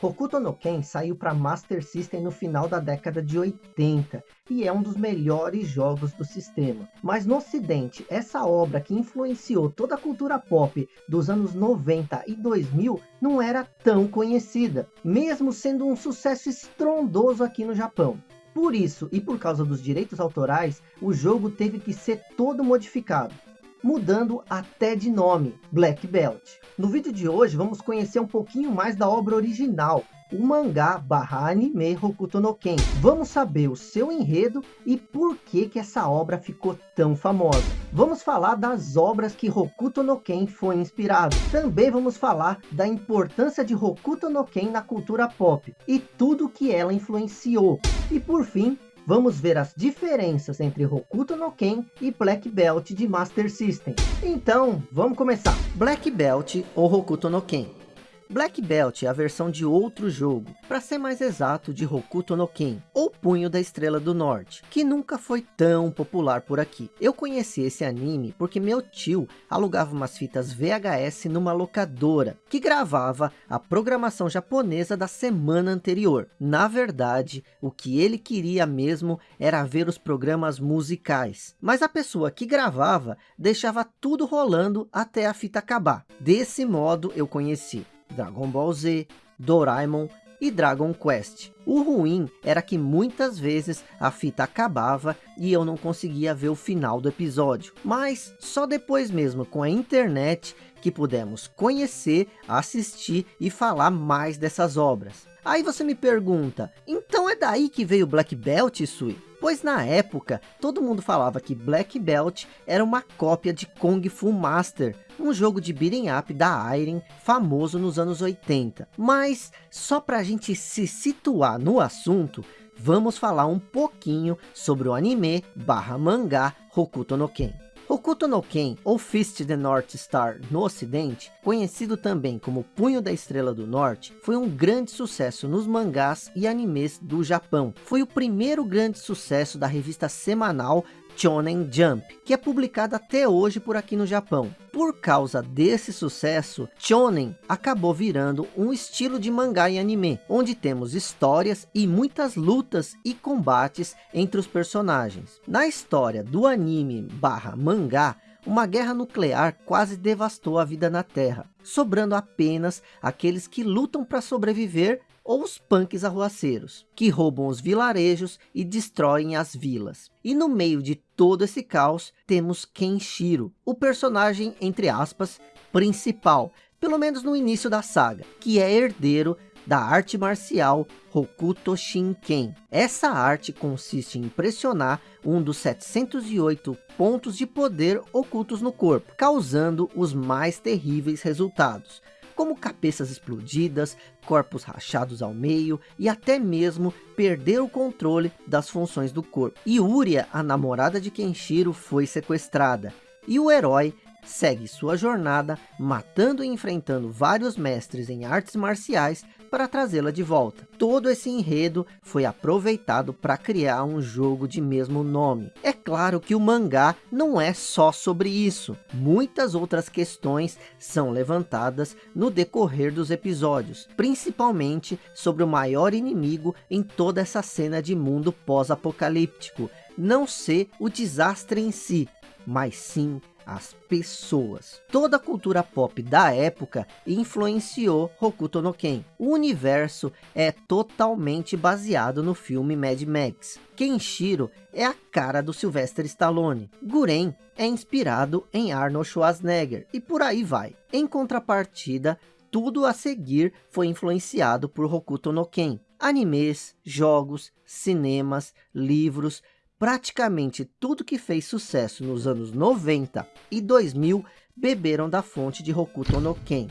Hokuto no Ken saiu para Master System no final da década de 80 e é um dos melhores jogos do sistema. Mas no ocidente, essa obra que influenciou toda a cultura pop dos anos 90 e 2000 não era tão conhecida, mesmo sendo um sucesso estrondoso aqui no Japão. Por isso, e por causa dos direitos autorais, o jogo teve que ser todo modificado mudando até de nome, Black Belt. No vídeo de hoje vamos conhecer um pouquinho mais da obra original, o mangá barra anime Hokuto no Ken. Vamos saber o seu enredo e por que, que essa obra ficou tão famosa. Vamos falar das obras que Hokuto no Ken foi inspirado. Também vamos falar da importância de Hokuto no Ken na cultura pop e tudo que ela influenciou. E por fim, vamos ver as diferenças entre Hokuto no Ken e Black Belt de Master System. Então, vamos começar. Black Belt ou Hokuto no Ken. Black Belt é a versão de outro jogo, para ser mais exato de Hokuto no Ken, ou Punho da Estrela do Norte, que nunca foi tão popular por aqui. Eu conheci esse anime porque meu tio alugava umas fitas VHS numa locadora, que gravava a programação japonesa da semana anterior. Na verdade, o que ele queria mesmo era ver os programas musicais, mas a pessoa que gravava deixava tudo rolando até a fita acabar. Desse modo eu conheci. Dragon Ball Z, Doraemon e Dragon Quest. O ruim era que muitas vezes a fita acabava e eu não conseguia ver o final do episódio. Mas só depois mesmo com a internet que pudemos conhecer, assistir e falar mais dessas obras. Aí você me pergunta, então é daí que veio Black Belt, Sui? Pois na época, todo mundo falava que Black Belt era uma cópia de Kung Fu Master, um jogo de beat'em up da Iron, famoso nos anos 80. Mas, só para a gente se situar no assunto, vamos falar um pouquinho sobre o anime barra mangá Hokuto no Ken. Hokuto no Ken, ou Fist the North Star no ocidente, conhecido também como Punho da Estrela do Norte, foi um grande sucesso nos mangás e animes do Japão. Foi o primeiro grande sucesso da revista semanal Shonen Jump, que é publicada até hoje por aqui no Japão. Por causa desse sucesso, Shonen acabou virando um estilo de mangá e anime, onde temos histórias e muitas lutas e combates entre os personagens. Na história do anime barra mangá, uma guerra nuclear quase devastou a vida na Terra, sobrando apenas aqueles que lutam para sobreviver ou os punks arruaceiros, que roubam os vilarejos e destroem as vilas. E no meio de todo esse caos, temos Kenshiro, o personagem, entre aspas, principal, pelo menos no início da saga, que é herdeiro da arte marcial Hokuto Shinken. Essa arte consiste em impressionar um dos 708 pontos de poder ocultos no corpo, causando os mais terríveis resultados como cabeças explodidas, corpos rachados ao meio e até mesmo perder o controle das funções do corpo. E Uria, a namorada de Kenshiro, foi sequestrada. E o herói segue sua jornada, matando e enfrentando vários mestres em artes marciais para trazê-la de volta. Todo esse enredo foi aproveitado para criar um jogo de mesmo nome. É claro que o mangá não é só sobre isso. Muitas outras questões são levantadas no decorrer dos episódios, principalmente sobre o maior inimigo em toda essa cena de mundo pós-apocalíptico. Não ser o desastre em si, mas sim as pessoas. Toda a cultura pop da época influenciou Hokuto no Ken. O universo é totalmente baseado no filme Mad Max. Kenshiro é a cara do Sylvester Stallone. Guren é inspirado em Arnold Schwarzenegger e por aí vai. Em contrapartida, tudo a seguir foi influenciado por Hokuto no Ken. Animes, jogos, cinemas, livros, praticamente tudo que fez sucesso nos anos 90 e 2000 beberam da fonte de Hokuto no Ken.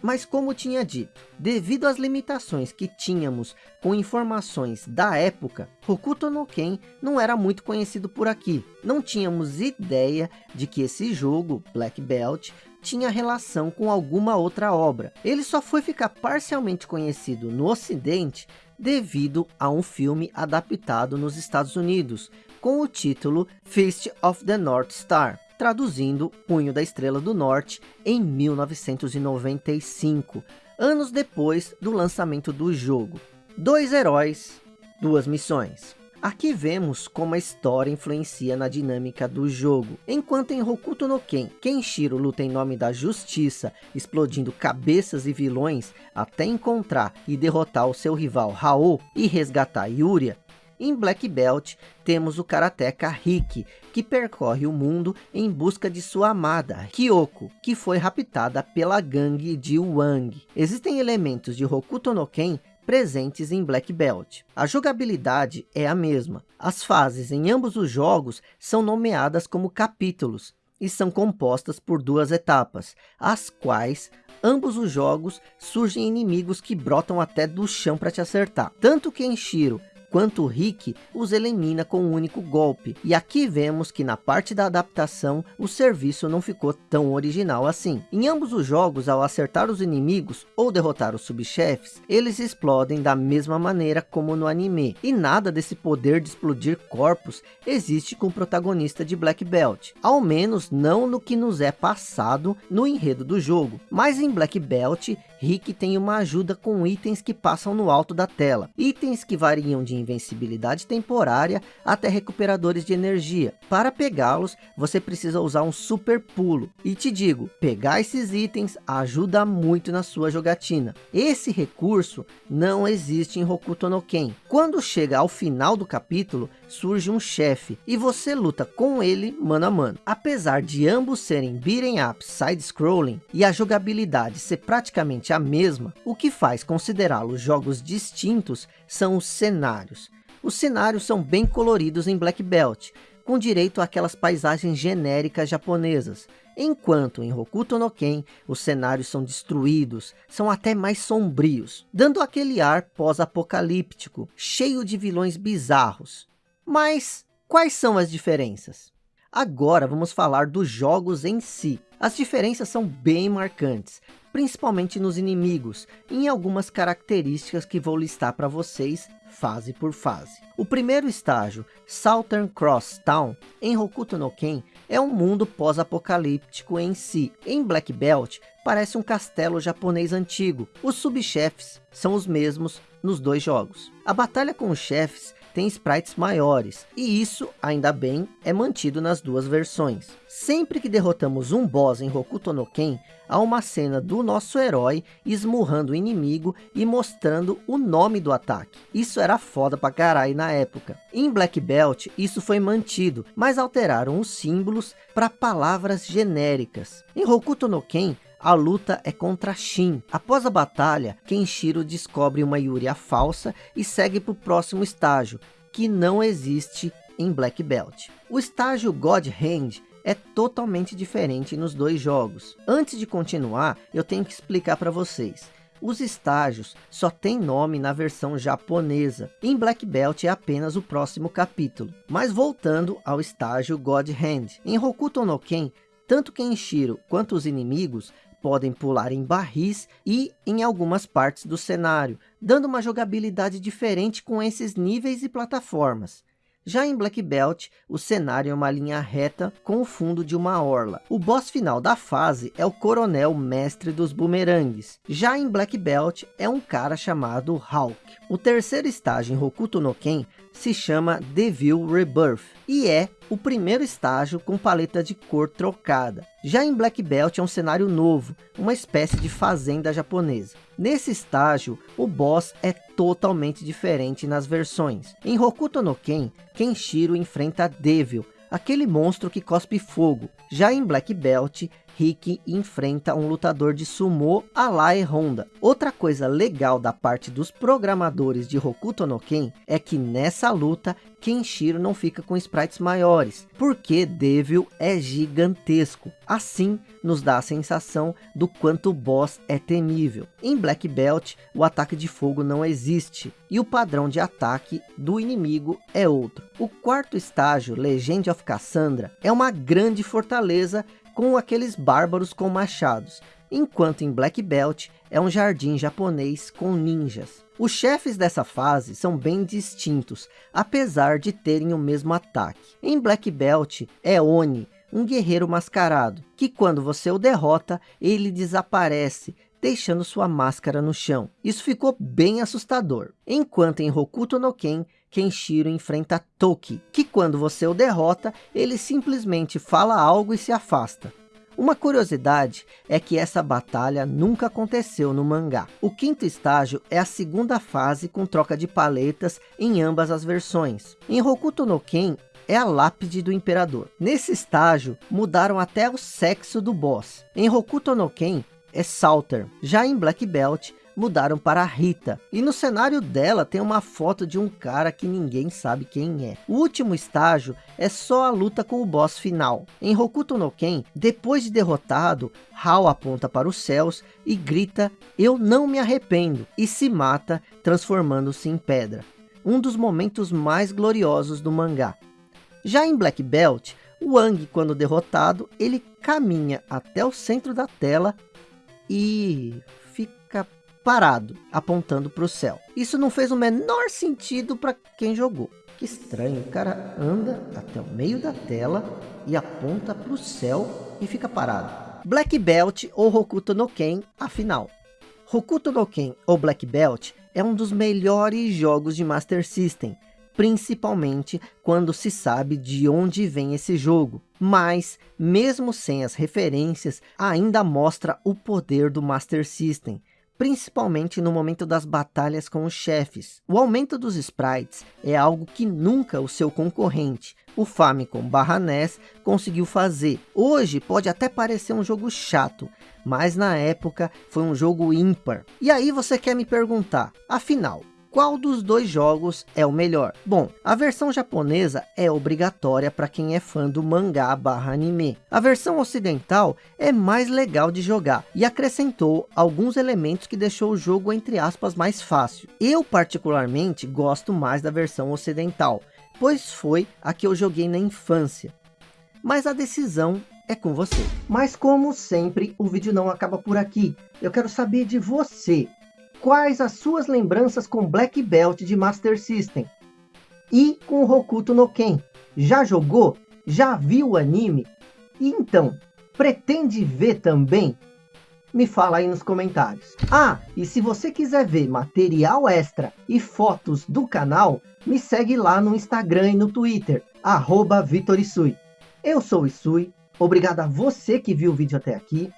Mas como tinha dito, devido às limitações que tínhamos com informações da época, Hokuto no Ken não era muito conhecido por aqui. Não tínhamos ideia de que esse jogo, Black Belt, tinha relação com alguma outra obra. Ele só foi ficar parcialmente conhecido no ocidente devido a um filme adaptado nos Estados Unidos, com o título Fist of the North Star, traduzindo Punho da Estrela do Norte, em 1995, anos depois do lançamento do jogo. Dois heróis, duas missões. Aqui vemos como a história influencia na dinâmica do jogo. Enquanto em Hokuto no Ken, Kenshiro luta em nome da justiça, explodindo cabeças e vilões até encontrar e derrotar o seu rival Hao e resgatar Yuria, em Black Belt, temos o karateka Riki, que percorre o mundo em busca de sua amada, Kyoko, que foi raptada pela gangue de Wang. Existem elementos de Hokuto no Ken presentes em Black Belt. A jogabilidade é a mesma. As fases em ambos os jogos são nomeadas como capítulos e são compostas por duas etapas, as quais ambos os jogos surgem inimigos que brotam até do chão para te acertar. Tanto Kenshiro quanto Rick os elimina com um único golpe. E aqui vemos que na parte da adaptação, o serviço não ficou tão original assim. Em ambos os jogos, ao acertar os inimigos ou derrotar os subchefes, eles explodem da mesma maneira como no anime. E nada desse poder de explodir corpos existe com o protagonista de Black Belt. Ao menos não no que nos é passado no enredo do jogo. Mas em Black Belt, Rick tem uma ajuda com itens que passam no alto da tela. Itens que variam de invencibilidade temporária até recuperadores de energia. Para pegá-los, você precisa usar um super pulo. E te digo, pegar esses itens ajuda muito na sua jogatina. Esse recurso não existe em Hokuto no Ken. Quando chega ao final do capítulo, surge um chefe e você luta com ele mano a mano. Apesar de ambos serem beat'em up side-scrolling e a jogabilidade ser praticamente a mesma, o que faz considerá-los jogos distintos são os cenários. Os cenários são bem coloridos em Black Belt, com direito àquelas paisagens genéricas japonesas, enquanto em Hokuto no Ken os cenários são destruídos, são até mais sombrios, dando aquele ar pós-apocalíptico, cheio de vilões bizarros. Mas quais são as diferenças? Agora vamos falar dos jogos em si. As diferenças são bem marcantes, principalmente nos inimigos, em algumas características que vou listar para vocês, fase por fase. O primeiro estágio, Southern Cross Town, em Hokuto no Ken, é um mundo pós-apocalíptico em si. Em Black Belt, parece um castelo japonês antigo. Os subchefes são os mesmos nos dois jogos. A batalha com os chefes tem sprites maiores, e isso, ainda bem, é mantido nas duas versões. Sempre que derrotamos um boss em Hokuto no Ken, há uma cena do nosso herói esmurrando o inimigo e mostrando o nome do ataque. Isso era foda pra caralho na época. Em Black Belt, isso foi mantido, mas alteraram os símbolos para palavras genéricas. Em Hokuto no Ken, a luta é contra Shin. Após a batalha, Kenshiro descobre uma Yuria falsa e segue para o próximo estágio, que não existe em Black Belt. O estágio God Hand é totalmente diferente nos dois jogos. Antes de continuar, eu tenho que explicar para vocês. Os estágios só têm nome na versão japonesa. Em Black Belt é apenas o próximo capítulo. Mas voltando ao estágio God Hand. Em Hokuto no Ken, tanto Kenshiro quanto os inimigos podem pular em barris e em algumas partes do cenário, dando uma jogabilidade diferente com esses níveis e plataformas. Já em Black Belt, o cenário é uma linha reta com o fundo de uma orla. O boss final da fase é o coronel mestre dos bumerangues. Já em Black Belt, é um cara chamado Hulk. O terceiro estágio em Hokuto no Ken se chama Devil Rebirth e é o primeiro estágio com paleta de cor trocada. Já em Black Belt é um cenário novo, uma espécie de fazenda japonesa. Nesse estágio, o boss é totalmente diferente nas versões. Em Hokuto no Ken, Kenshiro enfrenta Devil, aquele monstro que cospe fogo. Já em Black Belt, Rick enfrenta um lutador de sumô a la Honda. Outra coisa legal da parte dos programadores de Hokuto no Ken é que nessa luta Kenshiro não fica com sprites maiores, porque Devil é gigantesco. Assim, nos dá a sensação do quanto o boss é temível. Em Black Belt, o ataque de fogo não existe, e o padrão de ataque do inimigo é outro. O quarto estágio, Legend of Cassandra, é uma grande fortaleza com aqueles bárbaros com machados, enquanto em Black Belt é um jardim japonês com ninjas. Os chefes dessa fase são bem distintos, apesar de terem o mesmo ataque. Em Black Belt é Oni, um guerreiro mascarado, que quando você o derrota, ele desaparece, deixando sua máscara no chão. Isso ficou bem assustador. Enquanto em Hokuto no Ken, Kenshiro enfrenta Toki, que quando você o derrota, ele simplesmente fala algo e se afasta. Uma curiosidade é que essa batalha nunca aconteceu no mangá. O quinto estágio é a segunda fase com troca de paletas em ambas as versões. Em Hokuto no Ken, é a lápide do imperador. Nesse estágio, mudaram até o sexo do boss. Em Hokuto no Ken, é Salter. Já em Black Belt, mudaram para Rita. E no cenário dela tem uma foto de um cara que ninguém sabe quem é. O último estágio é só a luta com o boss final. Em Hokuto no Ken, depois de derrotado, Hao aponta para os céus e grita, eu não me arrependo, e se mata, transformando-se em pedra. Um dos momentos mais gloriosos do mangá. Já em Black Belt, Wang, quando derrotado, ele caminha até o centro da tela e fica parado, apontando para o céu. Isso não fez o menor sentido para quem jogou. Que estranho, o cara anda até o meio da tela e aponta para o céu e fica parado. Black Belt ou Hokuto no Ken, afinal. Hokuto no Ken ou Black Belt é um dos melhores jogos de Master System, principalmente quando se sabe de onde vem esse jogo. Mas, mesmo sem as referências, ainda mostra o poder do Master System, principalmente no momento das batalhas com os chefes. O aumento dos sprites é algo que nunca o seu concorrente, o Famicom barra NES, conseguiu fazer. Hoje pode até parecer um jogo chato, mas na época foi um jogo ímpar. E aí você quer me perguntar, afinal, qual dos dois jogos é o melhor? Bom, a versão japonesa é obrigatória para quem é fã do mangá barra anime. A versão ocidental é mais legal de jogar e acrescentou alguns elementos que deixou o jogo entre aspas mais fácil. Eu particularmente gosto mais da versão ocidental, pois foi a que eu joguei na infância. Mas a decisão é com você. Mas como sempre, o vídeo não acaba por aqui. Eu quero saber de você. Quais as suas lembranças com Black Belt de Master System? E com Hokuto no Ken? Já jogou? Já viu o anime? E então, pretende ver também? Me fala aí nos comentários. Ah, e se você quiser ver material extra e fotos do canal, me segue lá no Instagram e no Twitter, arroba Vitor Isui. Eu sou o Isui, obrigado a você que viu o vídeo até aqui,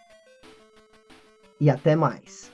e até mais.